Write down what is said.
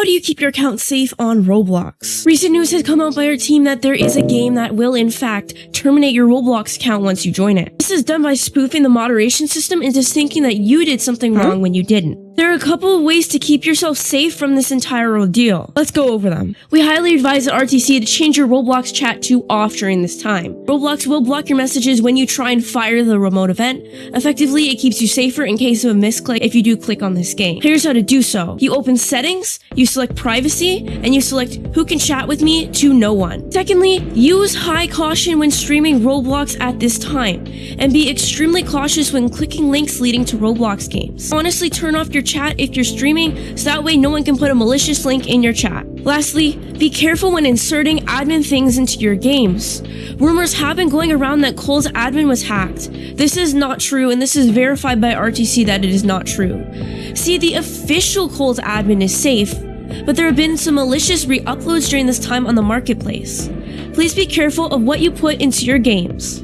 How do you keep your account safe on Roblox? Recent news has come out by our team that there is a game that will in fact terminate your Roblox account once you join it. This is done by spoofing the moderation system into thinking that you did something wrong when you didn't. There are a couple of ways to keep yourself safe from this entire ordeal. Let's go over them. We highly advise at RTC to change your Roblox chat to off during this time. Roblox will block your messages when you try and fire the remote event. Effectively, it keeps you safer in case of a misclick if you do click on this game. Here's how to do so. You open settings, you select privacy, and you select who can chat with me to no one. Secondly, use high caution when streaming Roblox at this time, and be extremely cautious when clicking links leading to Roblox games. Honestly, turn off your chat if you're streaming, so that way no one can put a malicious link in your chat. Lastly, be careful when inserting admin things into your games. Rumors have been going around that Kohl's admin was hacked. This is not true, and this is verified by RTC that it is not true. See, the official Kohl's admin is safe, but there have been some malicious re-uploads during this time on the marketplace. Please be careful of what you put into your games.